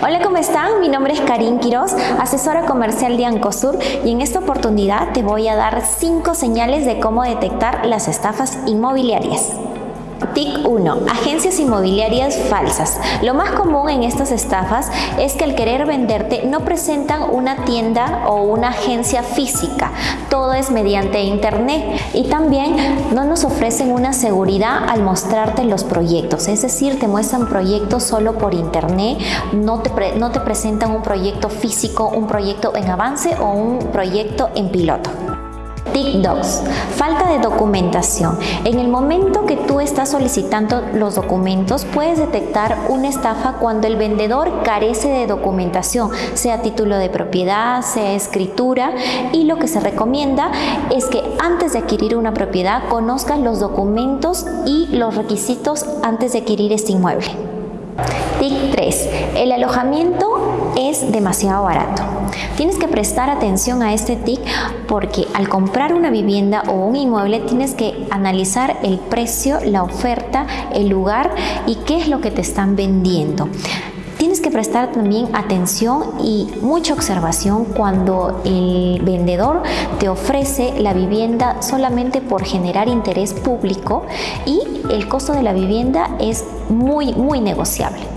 Hola, ¿cómo están? Mi nombre es Karin Quiroz, asesora comercial de Ancosur y en esta oportunidad te voy a dar 5 señales de cómo detectar las estafas inmobiliarias. TIC 1. Agencias inmobiliarias falsas. Lo más común en estas estafas es que al querer venderte no presentan una tienda o una agencia física. Todo es mediante internet y también no nos ofrecen una seguridad al mostrarte los proyectos. Es decir, te muestran proyectos solo por internet, no te, no te presentan un proyecto físico, un proyecto en avance o un proyecto en piloto. TIC2. Falta de documentación. En el momento que tú estás solicitando los documentos, puedes detectar una estafa cuando el vendedor carece de documentación, sea título de propiedad, sea escritura, y lo que se recomienda es que antes de adquirir una propiedad conozcas los documentos y los requisitos antes de adquirir este inmueble. TIC 3. El alojamiento es demasiado barato. Tienes que prestar atención a este TIC porque al comprar una vivienda o un inmueble tienes que analizar el precio, la oferta, el lugar y qué es lo que te están vendiendo. Tienes que prestar también atención y mucha observación cuando el vendedor te ofrece la vivienda solamente por generar interés público y el costo de la vivienda es muy, muy negociable.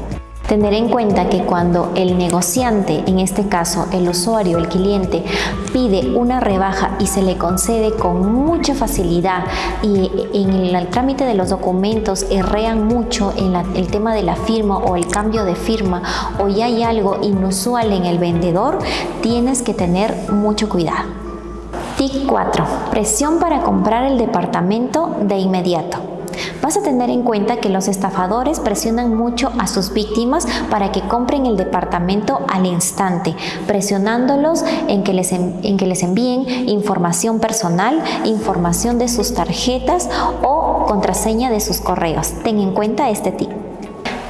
Tener en cuenta que cuando el negociante, en este caso el usuario, el cliente, pide una rebaja y se le concede con mucha facilidad y en el trámite de los documentos errean mucho en el tema de la firma o el cambio de firma o ya hay algo inusual en el vendedor, tienes que tener mucho cuidado. TIC 4. Presión para comprar el departamento de inmediato. Vas a tener en cuenta que los estafadores presionan mucho a sus víctimas para que compren el departamento al instante, presionándolos en que les, en que les envíen información personal, información de sus tarjetas o contraseña de sus correos. Ten en cuenta este tip.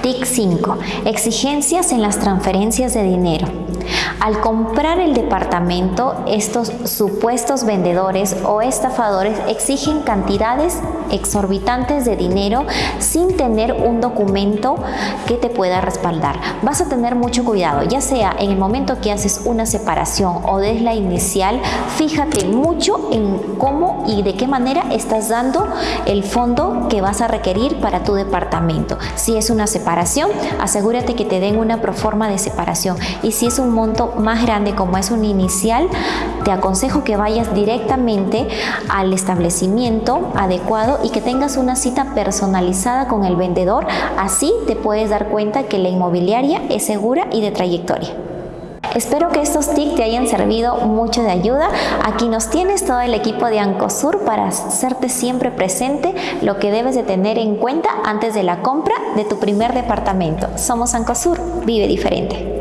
TIC 5. Exigencias en las transferencias de dinero. Al comprar el departamento, estos supuestos vendedores o estafadores exigen cantidades exorbitantes de dinero sin tener un documento que te pueda respaldar. Vas a tener mucho cuidado, ya sea en el momento que haces una separación o desde la inicial, fíjate mucho en cómo y de qué manera estás dando el fondo que vas a requerir para tu departamento. Si es una separación, asegúrate que te den una proforma de separación y si es un monto más grande como es un inicial, te aconsejo que vayas directamente al establecimiento adecuado y que tengas una cita personalizada con el vendedor. Así te puedes dar cuenta que la inmobiliaria es segura y de trayectoria. Espero que estos tips te hayan servido mucho de ayuda. Aquí nos tienes todo el equipo de Ancosur para hacerte siempre presente lo que debes de tener en cuenta antes de la compra de tu primer departamento. Somos Ancosur, vive diferente.